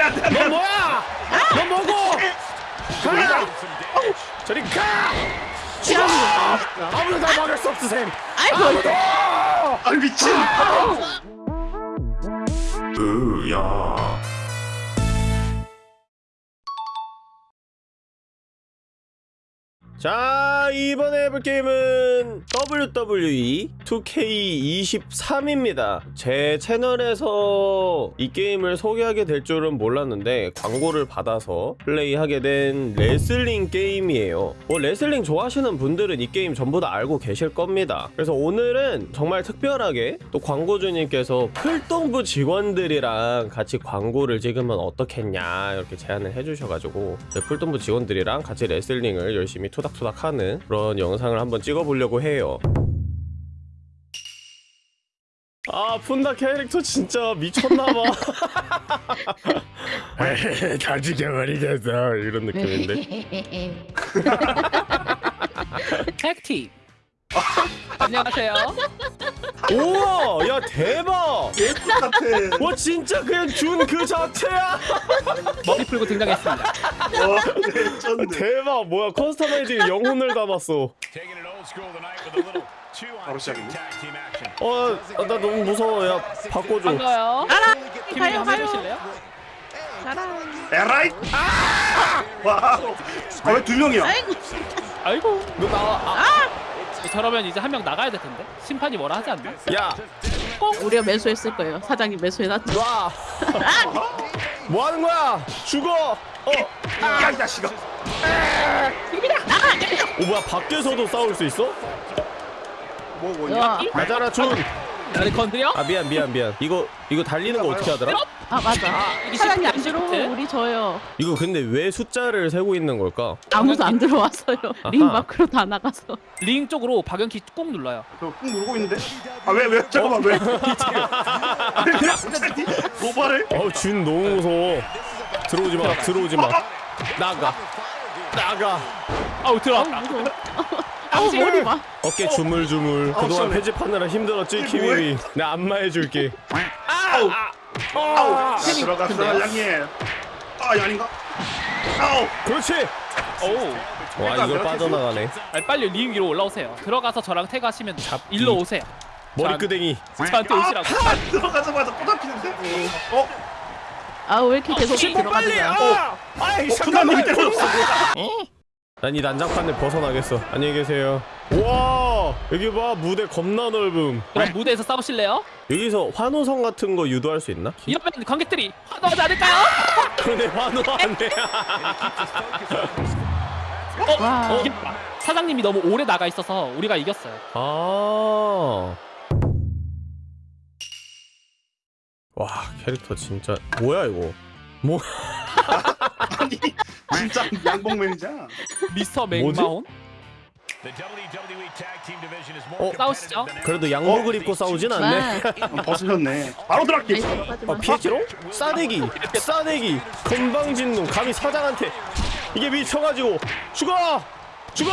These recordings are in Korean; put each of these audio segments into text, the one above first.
안돼 안돼 안돼. 너 뭐야? 너 뭐고? 가! 저리 가! 진짜. 아무도 다 막을 수 셈. 아이고 아무도! 아 미친. 으야. 자 이번에 해볼 게임은 WWE 2K23입니다. 제 채널에서 이 게임을 소개하게 될 줄은 몰랐는데 광고를 받아서 플레이하게 된 레슬링 게임이에요. 뭐 레슬링 좋아하시는 분들은 이 게임 전부 다 알고 계실 겁니다. 그래서 오늘은 정말 특별하게 또 광고주님께서 풀동부 직원들이랑 같이 광고를 찍으면 어떻겠냐 이렇게 제안을 해주셔가지고 제 풀동부 직원들이랑 같이 레슬링을 열심히 투닥투닥 하는 그런 영상을 한번 찍어보려고 해요. 아 푼다 캐릭터 진짜 미쳤나봐. 다 죽여버리겠어 이런 느낌인데? 택팀 안녕하세요 우와 야 대박 예쁜 같아. 와 진짜 그냥 준 그 자체야 머리 풀고 등장했습니다 와. 대박 뭐야 커스터마이징 영혼을 담았어 바로 시작이네. tag team action. 어나 너무 무서워 야 바꿔줘 반가워요 가요 가요. 에라이. 와우. 아왜 두 명이야? 아이고. 아이고 너 나와 아. 저러면 이제 한 명 나가야 될 텐데 심판이 뭐라 하지 않나? 야 우리가 매수했을 거예요. 사장님 매수해놨죠. 놔. 뭐 하는 거야? 죽어. 어. 야 이 자식아. 오 뭐야 밖에서도 싸울 수 있어? 뭐 뭐냐? 야. 맞아라 준. 나를 건드려? 아 미안 미안 미안. 이거 이거 달리는 거 어떻게 하더라? 아 맞아. 이게 사장님 안 시프트? 우리 져요. 이거 근데 왜 숫자를 세고 있는 걸까? 아무도 안 들어왔어요. 링 아하. 밖으로 다 나가서. 링 쪽으로 방향키 꾹 눌러요 저 꾹 누르고 있는데? 아왜 왜? 잠깐만 왜? 아니 왜 갑자기 도발을? 어준 너무 무서워. 들어오지 마 들어오지 마. 나가 나가. 아우 들어왔다. 아우 머리 봐. 어깨 주물주물. 그동안 시원해. 편집하느라 힘들었지 키위미. 내가 안마해줄게. 아우 아우. 아, 야, 들어갔어? 양님. 아 아닌가? 아우. 그렇지. 오우 와 이걸 빠져나가네. 아니, 빨리 링 위로 올라오세요 들어가서 저랑 태그하시면 일로 오세요 머리끄댕이. 저한테 오시라고 아, 들어가자마자 꼬잡히는데? 어? 아왜 이렇게 계속 신고 들어가는 빨리. 거야? 아. 아이 부담님이 때려줬어. 난 이 난장판을 벗어나겠어. 안녕히 계세요. 와 여기 봐 무대 겁나 넓음. 그럼 무대에서 싸우실래요? 여기서 환호성 같은 거 유도할 수 있나? 이러면 관객들이 환호하지 않을까요? 그런데 환호 안 돼. 와. 어. 사장님이 너무 오래 나가 있어서 우리가 이겼어요 아. 와 캐릭터 진짜 뭐야 이거? 뭐 아니 진짜. 미스터 WWE tag team division is 어? 싸우시죠? 그래도 양복을 입고 싸우진 않네. 와. 벗으셨네. 바로 들어갈게. 어 피했지롱? 싸대기, 싸대기, 건방진놈 감히 사장한테 이게 미쳐가지고 죽어, 죽어.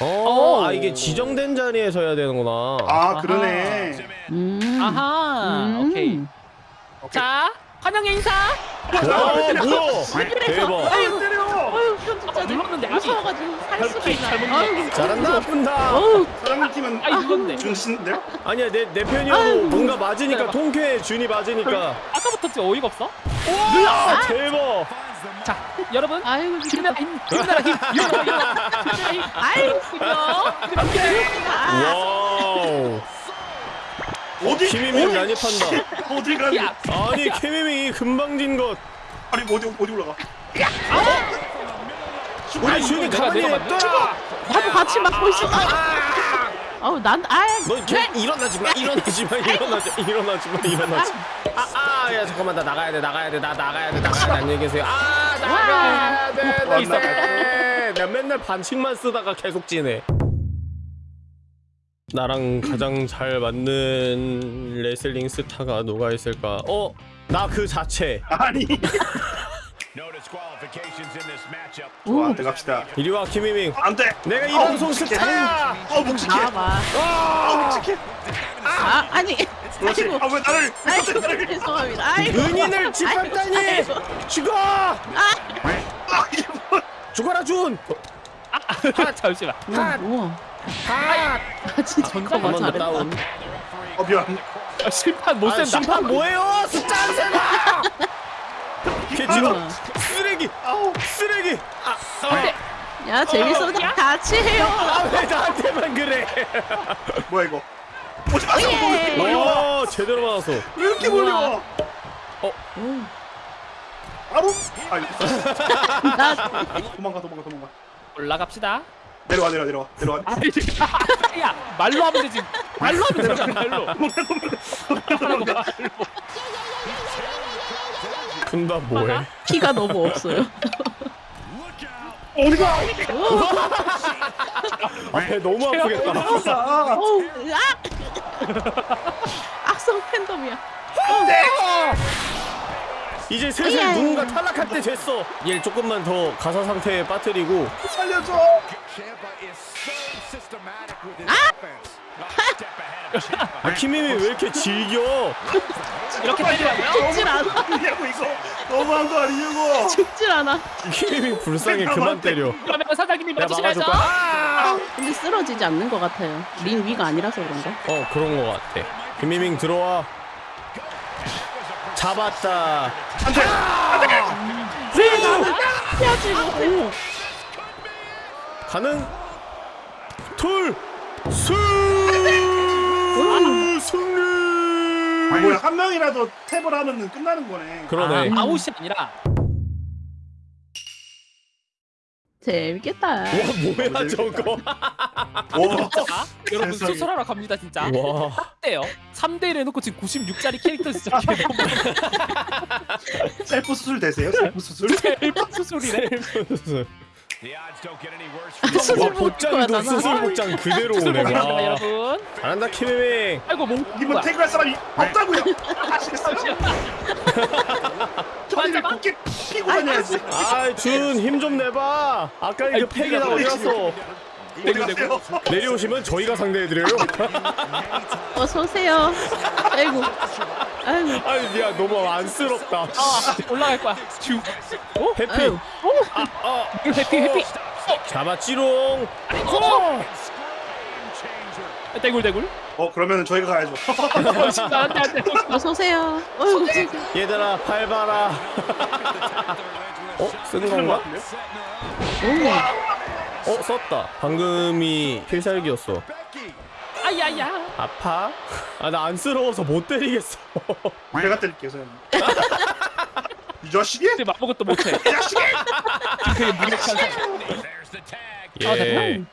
어, 오. 아 이게 지정된 자리에서 해야 되는구나. 아 그러네. In. 음. 아하 음. 오케이 자 환영의 인사 와 뭐야? 대박. 아이고 때려. 아유 형 진짜 아, 눌렀는데 무서워가지고 살 수가 있나? 아유 잘한다, 나쁜다. 어우 사장님 팀은 아 이건데 준신데? 아니야 내 내 편이어도 아유, 뭔가 맞으니까 대박. 통쾌해 준이 맞으니까. 아까부터 진짜 어이가 없어 와 대박. 자 여러분 아이고 힘내라 힘 힘내라 힘 힘내라 힘 아이고 아. 와우. 어디? 김이미 어디? 난입한다. 어디 가니? 야 아니 김이미 금방 진 것. 아니 어디 어디 올라가? 우리 내가 가만히 내가 냅둬라. 나도 같이 맡고 있어. 아우 난 아예 너걔 일어나지 마 일어나지 마 일어나지 마 일어나지 마 일어나지 아아야 잠깐만 나 나가야 돼 나가야 돼 나 나가야 돼 나가야 돼 안녕히 계세요 아 나가야 돼나 있어. 나 맨날 반칙만 쓰다가 계속 지네 나랑 가장 잘 맞는 레슬링 스타가 누가 있을까 어? 나 그 자체 아니. 좋아 들어갑시다. 이리 와 김희밍 안 돼. 내가 이 어, 방송. 스타야 어 묵직해. 나와봐. 어 묵직해. 아 아니 그렇지. 아이고. 아 왜 나를 왜 아이고 나를? 죄송합니다. 아이고. 은인을 짓밟다니. 죽어 아 이게 뭐? 죽어라 준 아, 잠시만. 우 아 진짜 잠깐만 잘했다. 다운 어 미안. 아, 심판 못 아, 센다. 심판 뭐예요 숫자 안 세다 걔 지금 아. 쓰레기 아우. 쓰레기 야 재밌어. 같이 해요. 아왜 나한테만 그래 뭐야 이거? 오지 마세요. 예. 오 제대로 맞았어 왜 이렇게 와? 어? 바로. 아. 나 도망가 도망가 도망가. 올라갑시다. 내려와 내려와 내려와 내려와. 아, 야, 말로 하면 되지. 말로 하면 되잖아, 말로. 말로. 군다 뭐해 키가 너무 없어요. 어디가? 배 너무 아프겠다 아. 어우, 아! 악성 팬덤이야. 이제 슬슬 예. 누군가 탈락할 때 됐어 얘 조금만 더 가사 상태에 빠뜨리고 살려줘. Ciampa. 아 키미미 왜 이렇게 즐겨 이렇게 때리라고요? 죽질 않아. 이거 너무한 거 아니냐고. 죽질 않아. 키미미 불쌍해 그만 때려 그러면 사장님이 거야 아! 근데 쓰러지지 않는 것 같아요. 링 위가 아니라서 그런가? 어 그런 거 같아 김미밍 들어와 잡았다 안돼. 야 지금. 가는 둘 수! 승리! 뭐야 한 명이라도 탭을 하면은 끝나는 거네. 그러네. 아, 아웃이 아니라 재밌겠다. 와 뭐야 저거? 와. 아, 여러분 세상에. 수술하러 갑니다 진짜. 와. 딱대요. 3대 1 해놓고 지금 96짜리 캐릭터 시작해. 셀프 수술 되세요? 셀프 수술? 아, for 수술 와못 복장도. 수술 복장 그대로 오네. 와. 여러분. 잘한다 키미밍. 아이고 몽. 이분? 태그할 사람이 없다고요. 아시겠어요? 저리를. 굳게 피고 다녀야지. 아준 힘 좀 내봐. 아까 그 아이, 팩이 다 어디 갔어? 어디 가세요? 내려오시면 저희가 상대해드려요. 어서 오세요. 아이고. 아이고. 아니 야 너무 안쓰럽다. 아, 올라갈 거야. 주. 어? 해피. 아유. 어 해피 해피. 잡았지롱. 어. 대굴 대굴. 어 그러면은 저희가 가야죠. 어, 안돼 안돼. 어서 오세요. 어이구. 얘들아 밟아라. 어? 쓴 쓰는 거 건가? 같은데? 어 썼다. 방금이 필살기였어. 아야야. 아파? 아 나 안쓰러워서 못 때리겠어. 내가 때릴게요, 선생님. 이 자식이? 근데 아무것도 못해. 이 자식이! 되게 무력한. 아, 예. 잠깐만.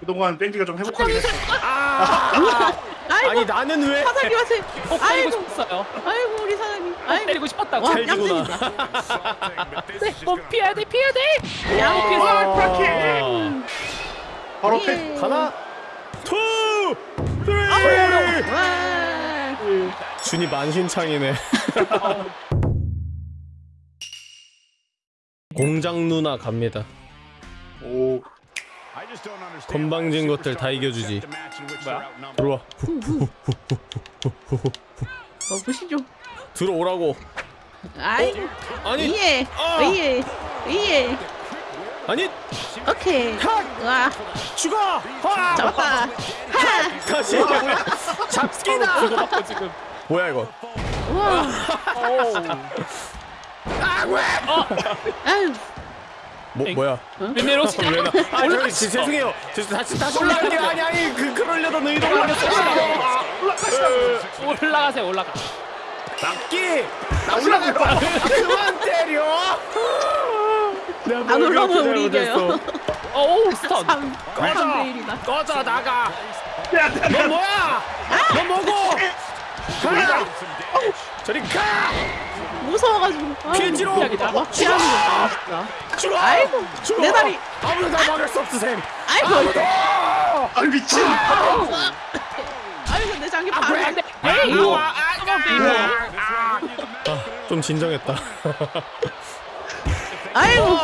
그동안 뺑지가 좀 회복하긴 했어. 아 이고. 아니 나는 왜? 사장님 하세요. 어, 때리고 아이고. 싶었어요. 아이고 우리 사장님. 아이고. 때리고 싶었다고. 와 찰지구나. 얌생이다. 네, 어, 피해야 돼, 피해야 돼. 양 피해서. 아, 바로 예. 팩. 하나, two, three. 와. 준이 만신창이네. 공장 누나 갑니다. 오. 건방진 것들 다 이겨주지. 뭐야? 들어와. 어 보시죠. 들어오라고. 아이고. 아니, 위에. 아! 위에. 위에. 아니, 오케이. 와. 죽어. 와, 잡았다. 하. 다시. 잡기다. 지금. 뭐야 이거? 와. 아유. 뭐 엥? 뭐야? 웬일로 지금 왜 나? 아 저기 지- 죄송해요. 저 다시 다시 올라갈게. 아니 아니 그 그러려던 의도가 아니었어. 올라가세요, 올라가. 납기. 나 올라갈 거야. 아, 그만 때려. 안뭘 올라오면 그렇게 우리. 이겨요. 어우, 스턴. 3 꺼져. 3대 1이다. 꺼져 나가. 너 야. 뭐야? 너 뭐고? 가. 저리 가. 무서워가지고. 아유. 피해지로. 피하기다. 와 피하는 거 봐, 진짜. 죽어. 아이고, 죽어. 내 다리. 아무도 나 막을 수 쌤. 아이고. 아 미친. 아이고 내 장기 안 반. 돼. 에이. 아, 좀 진정했다. 아이고.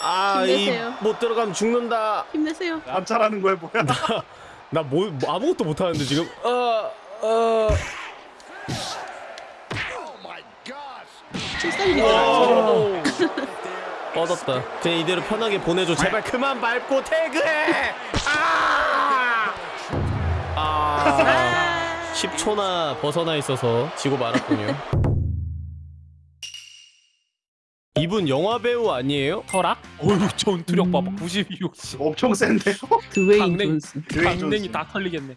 아, 힘내세요. 이못 들어가면 죽는다. 힘내세요. 관찰하는 거야 뭐야? 나 뭐, 뭐 아무것도 못 하는데 지금. 어, 어. 출산이 오. 뻗었다. 그냥 이대로 편하게 보내줘. 제발 그만 밟고 태그해. 아. 아. 10초나 벗어나 있어서 지고 말았군요. 이분 영화 배우 아니에요? 터락? 어휴 전투력 봐봐 92, 60 엄청 센데요? 드웨인. 존슨. 강냉이. 다 털리겠네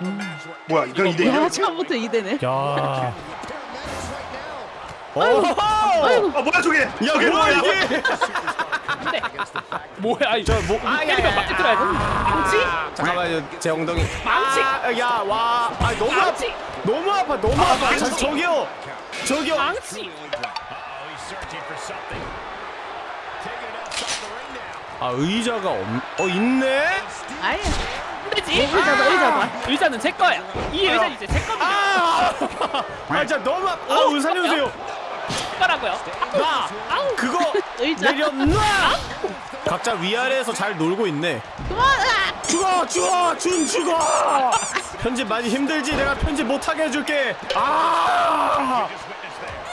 where 뭐야 이거 이대 야 이대 처음부터 이대네. 야. 어. 아이고. 아 뭐야 저게 야 저게 뭐야 이게? 근데 뭐야 아이 뭐- 아, 야, 때리면 야, 맞게 들어야 돼 망치? 잠깐만요 제 엉덩이. 망치! 아, 야 와. 아 너무 아파. 망치! 너무 아파. 너무 아 파. 망치! 저, 저기요. 저기요. 망치! 아 의자가 없. 어 있네. 아예. 되지? 의자다 의자다. 의자는 제 거야 이 의자는 이제 제 겁니다 아! 아 진짜 너무 아파. 아우 살려주세요. 거라고요 나 그거 의자. 내려놔. 각자 위아래에서 잘 놀고 있네. 아! 죽어 죽어 준 죽어. 편집 많이 힘들지. 내가 편집 못하게 해줄게. 아!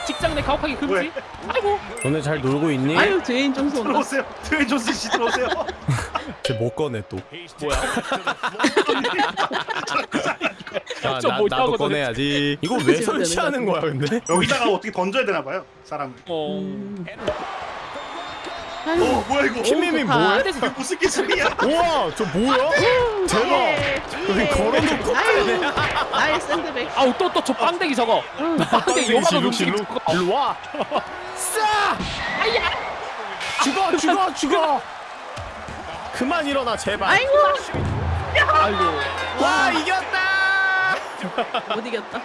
직장 내 가혹하기 금지 왜? 아이고 너네 잘 놀고 있니? 아유 드웨인 존슨 온다. 들어오세요 드웨인 존슨 씨 들어오세요 쟤 못 꺼내 또. 뭐야 야, 저 나, 나도. 꺼내야지. 이거 왜 설치하는 거야 근데? 여기다가 어떻게 던져야 되나 봐요 사람을 어... 아이고. 어 뭐야 이거 킴님이 좋다. 뭐해? 이게 무슨 기술이야 우와 저 뭐야? 대박. 예. 여기 걸어놓고 아유. 샌드백. 아우 또 또 저 빵댕이 저거 빵댕이 요만한 일로 움직임 일로 저거. 일로 와. 싸. 죽어 죽어 죽어. 그만 일어나 제발. 아이고 못 이겼다.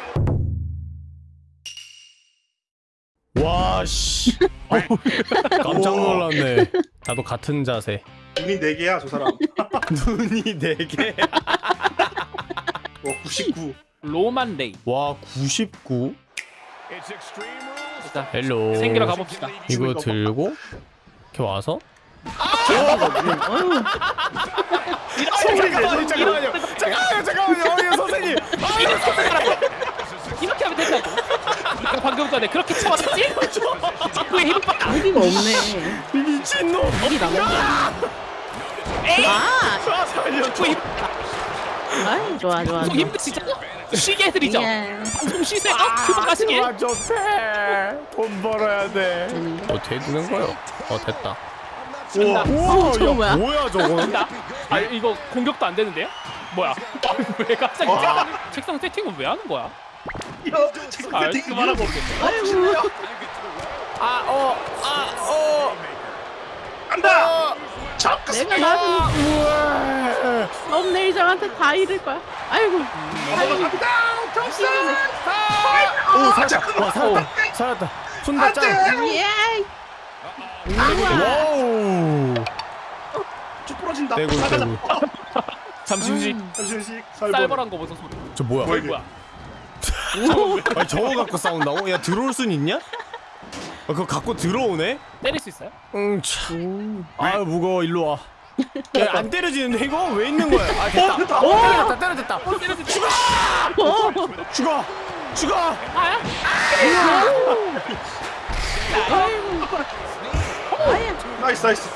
와 씨. 깜짝 놀랐네. 나도 같은 자세. 눈이 네 개야 저 사람 눈이 네 개. 와 99. 로만 레이 와 99. It's extreme rules. 일단 hello. 챙기러 가봅시다 이거 들고 이렇게 와서. 어휴. 잠깐 만요 잠깐만요 잠깐만요 잠깐만요 어이 선생님. 이렇게 하면 된다고 내가 방금 전에 그렇게 쳐왔지? 왜 힘을 빡 무기가 없네. 미친놈. 남은 거. 에이 아. 아 살려줘. 힘 아이 좋아 좋아. 좀 힘드시죠? 쉬게 해드리죠 예. 좀 쉬세요 그만 가시게 해. 돈 벌어야 돼. 되는데? 어 되는 거요? 어 됐다. 우와 저거 야, 뭐야? 뭐야 저거? 아 이거 공격도 안 되는데요? 뭐야 아, 왜 갑자기 책상, 책상 세팅은 왜 하는 거야? 야 아, 배팅 그만하고 아이고. 아 어 아 어. 간다. 자 내가 나는 썸네일장한테 다 잃을 거야. 아이고. 아이고. 갑니다. 점수. 오 살았다. 와 살았다. 살았다. 손다 짱. 예. 와우. 쭉 부러진다. 나가자. 떼굴. 잠시 휴식 잠시씩 살벌. 쌀벌한 거 보소 소리 저 뭐야? 뭐야, 뭐야 아니 저거 갖고 싸운다고? 야 들어올 순 있냐? 아, 그거 갖고 들어오네? 때릴 수 있어요? 응 참. 아유 무거워 일로 와. 야 안 때려지는데 이거 왜 있는 거야? 아 됐다. 됐다. 오 때렸다 때렸다. 때려지 죽어 죽어 죽어. 아야? nice nice.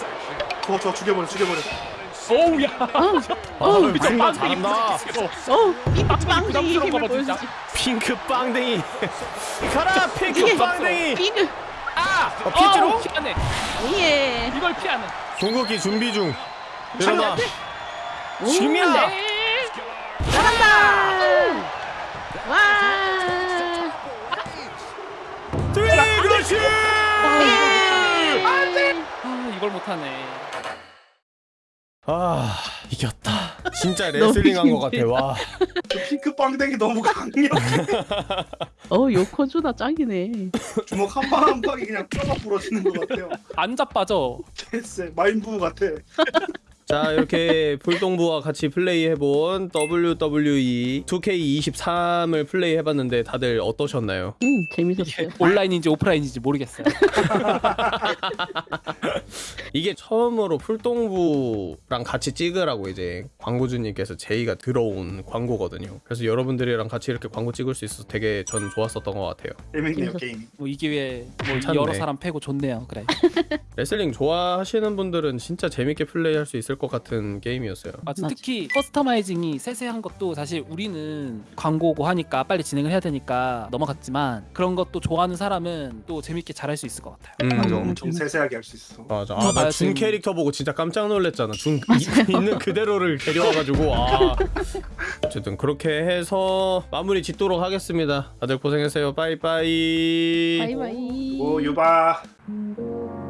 저거 저 죽여버려 죽여버려. 어우 야아 미쳐, 빵댕이 잘한다. 부딪히겠어. 어, 이 빵댕이 힘을. 보여주지. 핑크 빵댕이. 가라 핑크 빵댕이. 비글. 어, 피지로? 어, 피하네 예. 이걸 피하는 궁극기 준비 중. 일어나. 오, 지금이야. 네. 잘한다. 와. 네 그렇지. 아 이걸 못하네 아 이겼다. 진짜 너무 레슬링 한 것 같아. 와. 저 핑크 빵댕이 너무 강력. 어, 요코주나 짱이네. 주먹 한 방 한 방이 그냥 뼈가 부러지는 것 같아요. 안 자빠져 됐어. 마인부 같아. 자 이렇게 풀동부와 같이 플레이해본 WWE 2K23을 플레이해봤는데 다들 어떠셨나요? 음 재밌었어요. 온라인인지 오프라인인지 모르겠어요. 이게 처음으로 풀동부랑 같이 찍으라고 이제 광고주님께서 제의가 들어온 광고거든요. 그래서 여러분들이랑 같이 이렇게 광고 찍을 수 있어서 되게 전 좋았었던 것 같아요. 재밌네요. 게임. 뭐 이 기회에 뭐 괜찮네. 여러 사람 패고 좋네요. 그래. 레슬링 좋아하시는 분들은 진짜 재밌게 플레이할 수 있을 것 같은 게임이었어요. 맞아. 맞아. 특히 customizing이 세세한 것도 사실 우리는 광고고 하니까 빨리 진행을 해야 되니까 넘어갔지만 그런 것도 좋아하는 사람은 또 재밌게 잘할 수 있을 것 같아요. 음, 맞아, 음, 엄청 재밌- 세세하게 할 수 있어. 맞아. 저 아, 나 봐야 준 되는- 캐릭터 보고 진짜 깜짝 놀랐잖아. 준 이- 있는 그대로를 데려와가지고 아. 어쨌든 그렇게 해서 마무리 짓도록 하겠습니다. 다들 고생했어요. 빠이빠이. 바이바이. 오 유바. 음.